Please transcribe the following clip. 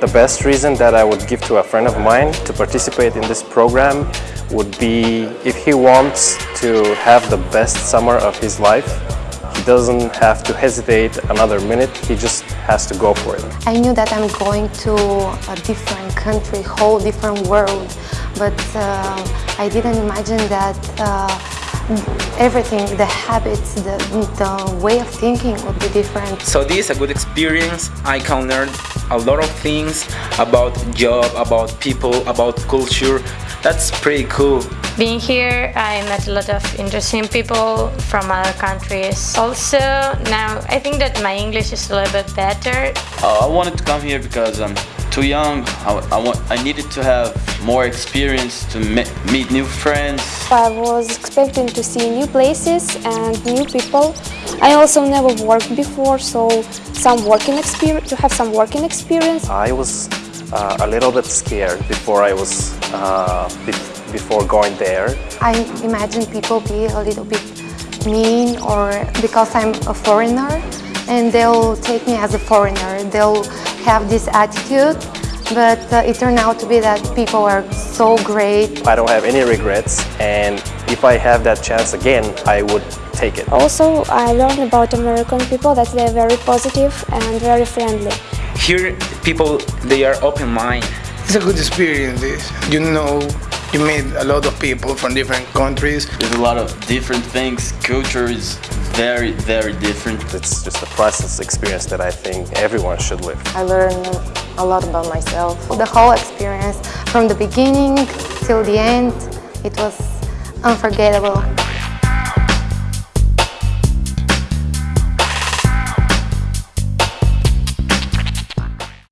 The best reason that I would give to a friend of mine to participate in this program would be if he wants to have the best summer of his life, he doesn't have to hesitate another minute, he just has to go for it. I knew that I'm going to a different country, whole different world, but uh, I didn't imagine that uh, everything, the habits, the, the way of thinking would be different. So this is a good experience. I can learn a lot of things about job, about people, about culture. That's pretty cool. Being here, I met a lot of interesting people from other countries. Also, now I think that my English is a little bit better. Uh, I wanted to come here because I'm too young. I, I, want, I needed to have more experience to meet new friends. I was expecting to see new places and new people. I also never worked before, so some working experience to have some working experience. I was uh, a little bit scared before I was uh, be before going there. I imagine people be a little bit mean or because I'm a foreigner and they'll take me as a foreigner. They'll have this attitude but uh, it turned out to be that people are so great. I don't have any regrets and if I have that chance again, I would take it. Also, I learned about American people that they're very positive and very friendly. Here, people, they are open-minded. It's a good experience, you know you meet a lot of people from different countries. There's a lot of different things. Culture is very, very different. It's just a priceless experience that I think everyone should live. I learned a lot about myself. The whole experience, from the beginning till the end, it was unforgettable.